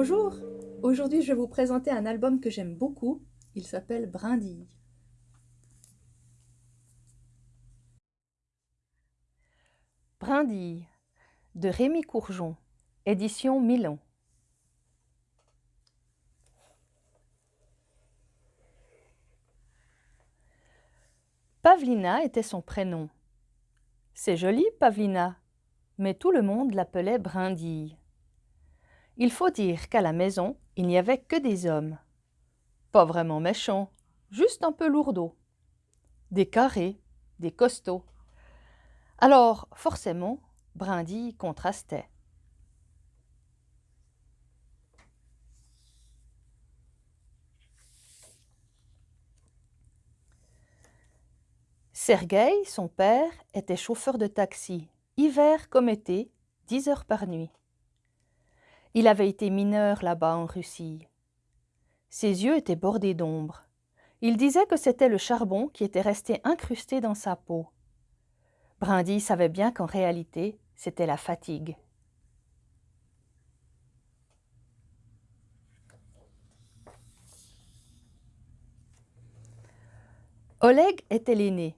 Bonjour, aujourd'hui je vais vous présenter un album que j'aime beaucoup, il s'appelle Brindille. Brindille de Rémi Courgeon, édition Milan. Pavlina était son prénom. C'est joli, Pavlina, mais tout le monde l'appelait Brindille. Il faut dire qu'à la maison, il n'y avait que des hommes. Pas vraiment méchants, juste un peu lourdeaux. Des carrés, des costauds. Alors, forcément, Brindille contrastait. Sergueï, son père, était chauffeur de taxi, hiver comme été, dix heures par nuit. Il avait été mineur là-bas en Russie. Ses yeux étaient bordés d'ombre. Il disait que c'était le charbon qui était resté incrusté dans sa peau. Brindy savait bien qu'en réalité, c'était la fatigue. Oleg était l'aîné.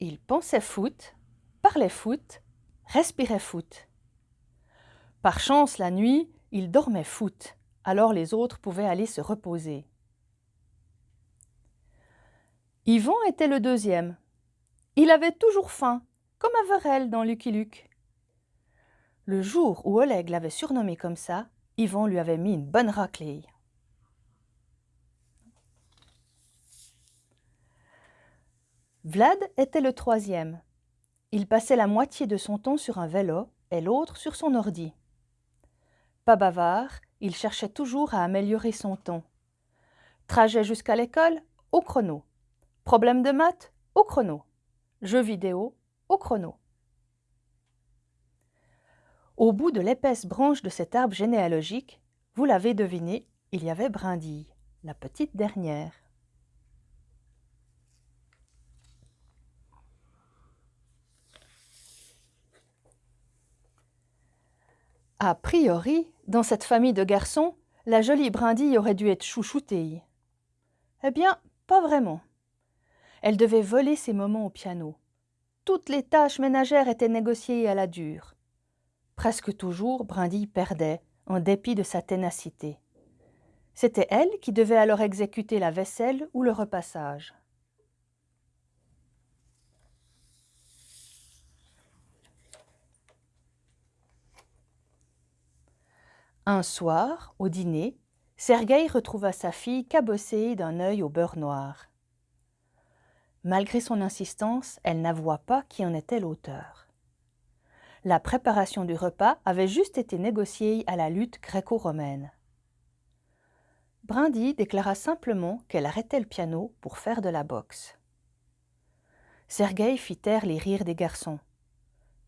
Il pensait foot, parlait foot, respirait foot. Par chance, la nuit, il dormait foot, alors les autres pouvaient aller se reposer. Yvon était le deuxième. Il avait toujours faim, comme Averell dans Lucky Luke. Le jour où Oleg l'avait surnommé comme ça, Yvon lui avait mis une bonne raclée. Vlad était le troisième. Il passait la moitié de son temps sur un vélo et l'autre sur son ordi. Pas bavard, il cherchait toujours à améliorer son temps. Trajet jusqu'à l'école, au chrono. Problème de maths, au chrono. Jeux vidéo, au chrono. Au bout de l'épaisse branche de cet arbre généalogique, vous l'avez deviné, il y avait Brindille, la petite dernière. A priori, dans cette famille de garçons, la jolie brindille aurait dû être chouchoutée. Eh bien, pas vraiment. Elle devait voler ses moments au piano. Toutes les tâches ménagères étaient négociées à la dure. Presque toujours, Brindille perdait, en dépit de sa ténacité. C'était elle qui devait alors exécuter la vaisselle ou le repassage. Un soir, au dîner, Sergueï retrouva sa fille cabossée d'un œil au beurre noir. Malgré son insistance, elle n'avoua pas qui en était l'auteur. La préparation du repas avait juste été négociée à la lutte gréco-romaine. Brindy déclara simplement qu'elle arrêtait le piano pour faire de la boxe. Sergueï fit taire les rires des garçons.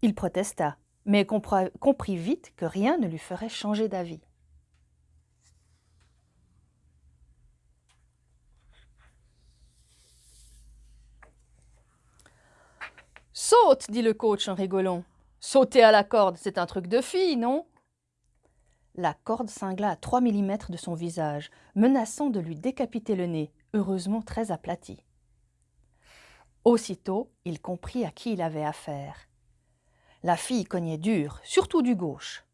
Il protesta mais comprit vite que rien ne lui ferait changer d'avis. Saute, dit le coach en rigolant. Sauter à la corde, c'est un truc de fille, non? La corde cingla à 3 mm de son visage, menaçant de lui décapiter le nez, heureusement très aplati. Aussitôt, il comprit à qui il avait affaire. La fille cognait dur, surtout du gauche.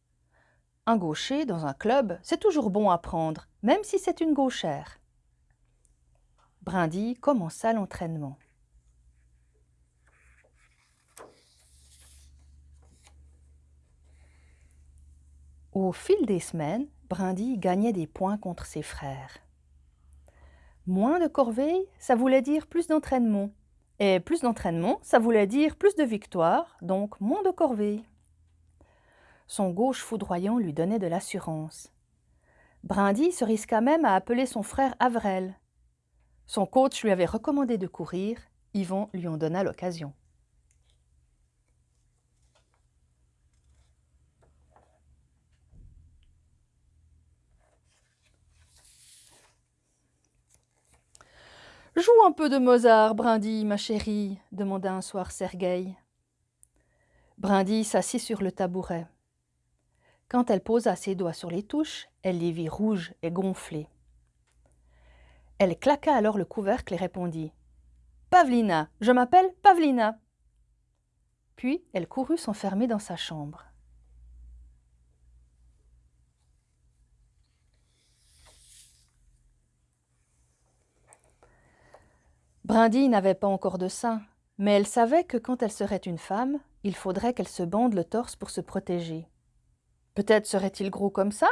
Un gaucher dans un club, c'est toujours bon à prendre, même si c'est une gauchère. Brindy commença l'entraînement. Au fil des semaines, Brindy gagnait des points contre ses frères. Moins de corvées, ça voulait dire plus d'entraînement. Et plus d'entraînement, ça voulait dire plus de victoires, donc moins de corvées. Son gauche foudroyant lui donnait de l'assurance. Brindy se risqua même à appeler son frère Avrel. Son coach lui avait recommandé de courir, Yvon lui en donna l'occasion. Joue un peu de Mozart, Brindy, ma chérie, demanda un soir Sergueï. Brindy s'assit sur le tabouret. Quand elle posa ses doigts sur les touches, elle les vit rouges et gonflés. Elle claqua alors le couvercle et répondit Pavlina, je m'appelle Pavlina. Puis elle courut s'enfermer dans sa chambre. Brindille n'avait pas encore de sein, mais elle savait que quand elle serait une femme, il faudrait qu'elle se bande le torse pour se protéger. Peut-être serait-il gros comme ça?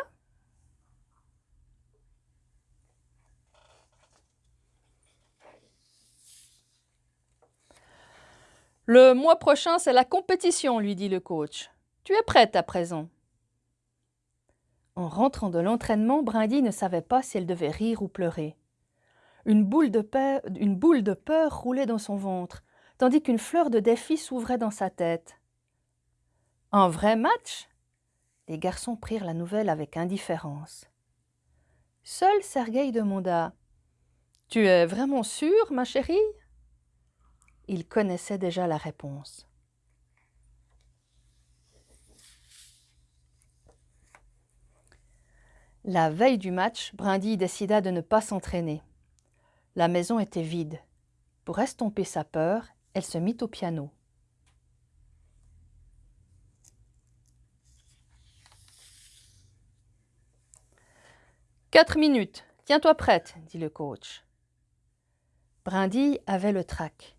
Le mois prochain, c'est la compétition, lui dit le coach. Tu es prête à présent? En rentrant de l'entraînement, Brindille ne savait pas si elle devait rire ou pleurer. Une boule, de peur, roulait dans son ventre, tandis qu'une fleur de défi s'ouvrait dans sa tête. Un vrai match? Les garçons prirent la nouvelle avec indifférence. Seul Sergueï demanda Tu es vraiment sûre, ma chérie Il connaissait déjà la réponse. La veille du match, Brindille décida de ne pas s'entraîner. La maison était vide. Pour estomper sa peur, elle se mit au piano. Quatre minutes. Tiens-toi prête, dit le coach. Brindille avait le trac.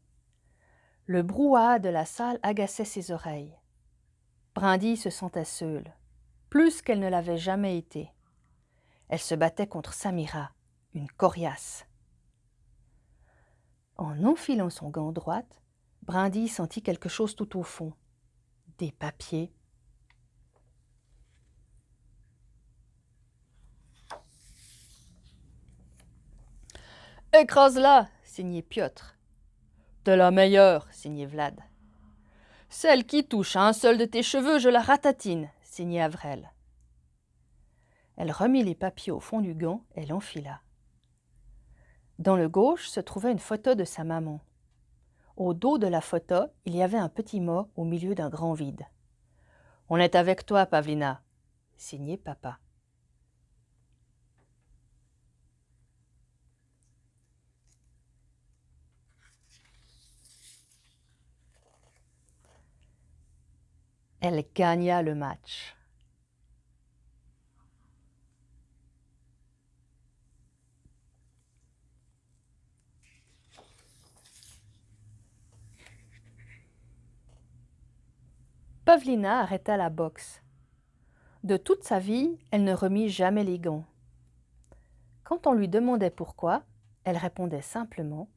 Le brouhaha de la salle agaçait ses oreilles. Brindille se sentait seule, plus qu'elle ne l'avait jamais été. Elle se battait contre Samira, une coriace. En enfilant son gant droite, Brindille sentit quelque chose tout au fond. Des papiers, Écrase-la, signait Piotr. De la meilleure, signait Vlad. Celle qui touche à un seul de tes cheveux, je la ratatine, signait Avrel. Elle remit les papiers au fond du gant et l'enfila. Dans le gauche se trouvait une photo de sa maman. Au dos de la photo, il y avait un petit mot au milieu d'un grand vide. On est avec toi, Pavlina, signé papa. Elle gagna le match. Pavlina arrêta la boxe. De toute sa vie, elle ne remit jamais les gants. Quand on lui demandait pourquoi, elle répondait simplement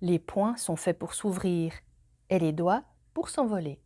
Les poings sont faits pour s'ouvrir et les doigts pour s'envoler.